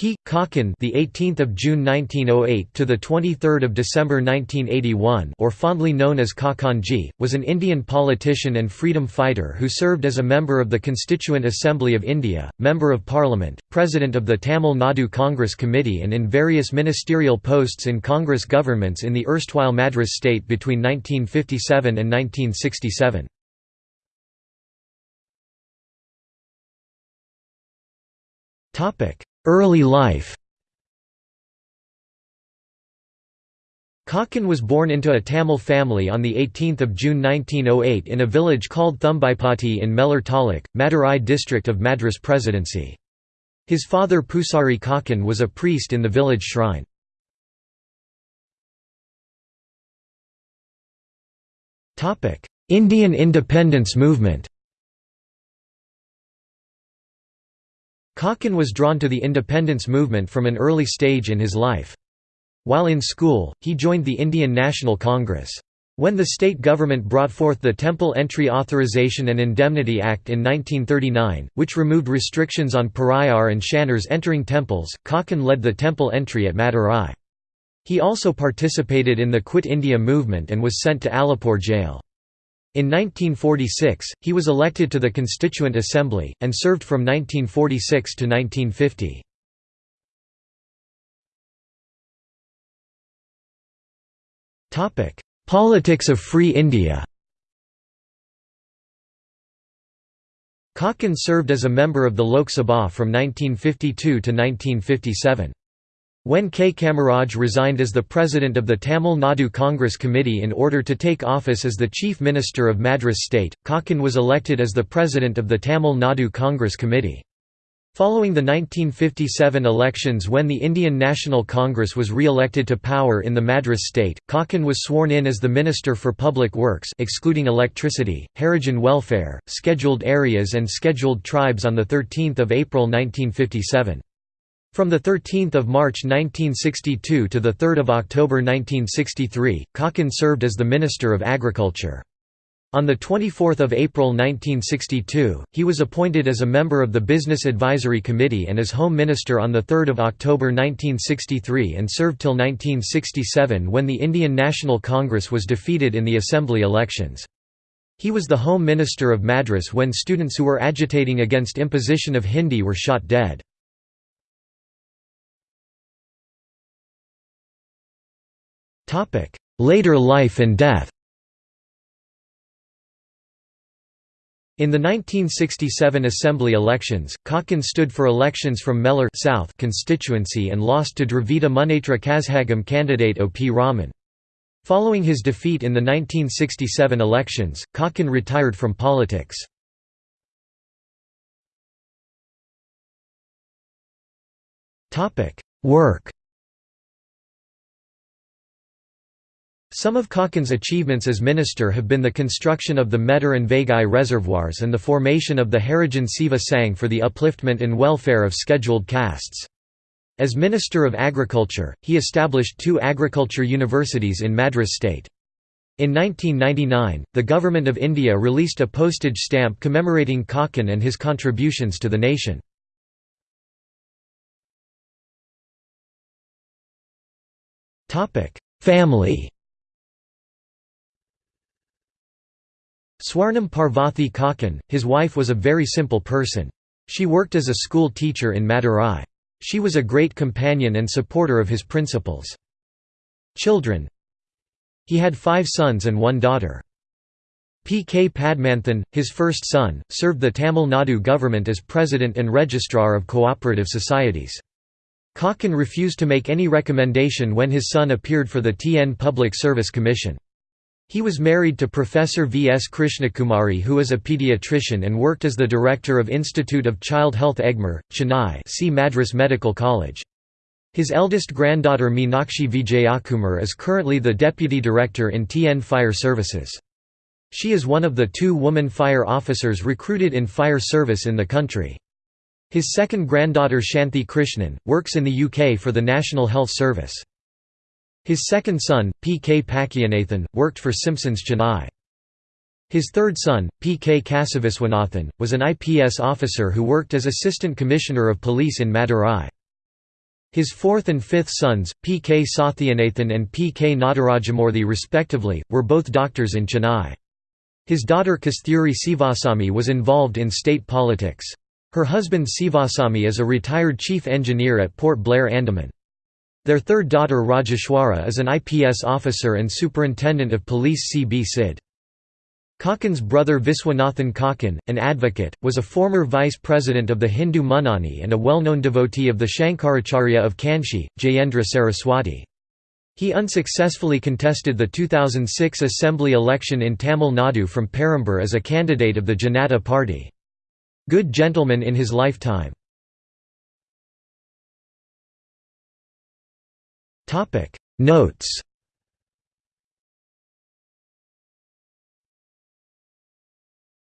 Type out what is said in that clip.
P. Kakkan, the 18th of June 1908 to the 23rd of December 1981, or fondly known as Kakkanji, was an Indian politician and freedom fighter who served as a member of the Constituent Assembly of India, member of Parliament, president of the Tamil Nadu Congress Committee, and in various ministerial posts in Congress governments in the erstwhile Madras state between 1957 and 1967. Topic Early life Kakkan was born into a Tamil family on 18 June 1908 in a village called Thumbaipatti in Melur Taluk, Madurai district of Madras Presidency. His father Pusari Kakkan was a priest in the village shrine. Indian independence movement Kakkan was drawn to the independence movement from an early stage in his life. While in school, he joined the Indian National Congress. When the state government brought forth the Temple Entry Authorization and Indemnity Act in 1939, which removed restrictions on pariah and Shanars entering temples, Kakkan led the temple entry at Madurai. He also participated in the Quit India movement and was sent to Alipore jail. In 1946, he was elected to the Constituent Assembly, and served from 1946 to 1950. Politics of Free India Kakkan served as a member of the Lok Sabha from 1952 to 1957. When K. Kamaraj resigned as the president of the Tamil Nadu Congress Committee in order to take office as the chief minister of Madras state, Kakkan was elected as the president of the Tamil Nadu Congress Committee. Following the 1957 elections when the Indian National Congress was re-elected to power in the Madras state, Kakkan was sworn in as the Minister for Public Works excluding electricity, Harijan welfare, scheduled areas and scheduled tribes on 13 April 1957. From 13 March 1962 to 3 October 1963, Kakkan served as the Minister of Agriculture. On 24 April 1962, he was appointed as a member of the Business Advisory Committee and as Home Minister on 3 October 1963 and served till 1967 when the Indian National Congress was defeated in the Assembly elections. He was the Home Minister of Madras when students who were agitating against imposition of Hindi were shot dead. Later life and death In the 1967 Assembly elections, Kakkan stood for elections from Melur South constituency and lost to Dravida Munnetra Kazhagam candidate O. P. Raman. Following his defeat in the 1967 elections, Kakkan retired from politics. Work Some of Kakkan's achievements as minister have been the construction of the Medar and Vaigai reservoirs and the formation of the Harijan Seva for the upliftment and welfare of scheduled castes. As Minister of Agriculture, he established two agriculture universities in Madras state. In 1999, the Government of India released a postage stamp commemorating Kakkan and his contributions to the nation. Family Swarnam Parvathi Kakkan, his wife was a very simple person. She worked as a school teacher in Madurai. She was a great companion and supporter of his principles. Children He had five sons and one daughter. P. K. Padmanthan, his first son, served the Tamil Nadu government as president and registrar of cooperative societies. Kakkan refused to make any recommendation when his son appeared for the TN Public Service Commission. He was married to Professor V. S. Krishnakumari who is a pediatrician and worked as the director of Institute of Child Health Egmore, Chennai see Madras Medical College. His eldest granddaughter Meenakshi Vijayakumar is currently the deputy director in TN Fire Services. She is one of the two woman fire officers recruited in fire service in the country. His second granddaughter Shanthi Krishnan, works in the UK for the National Health Service. His second son, P. K. Pakyanathan, worked for Simpsons Chennai. His third son, P. K. Kasiviswanathan, was an IPS officer who worked as Assistant Commissioner of Police in Madurai. His fourth and fifth sons, P. K. Sathyanathan and P. K. Nadarajamurthy respectively, were both doctors in Chennai. His daughter Kasthuri Sivasamy was involved in state politics. Her husband Sivasamy is a retired chief engineer at Port Blair Andaman. Their third daughter Rajeshwara is an IPS officer and superintendent of police CB CID. Kakkan's brother Viswanathan Kakkan, an advocate, was a former vice president of the Hindu Munnani and a well-known devotee of the Shankaracharya of Kanchi, Jayendra Saraswati. He unsuccessfully contested the 2006 assembly election in Tamil Nadu from Perambur as a candidate of the Janata Party. Good gentleman in his lifetime. Notes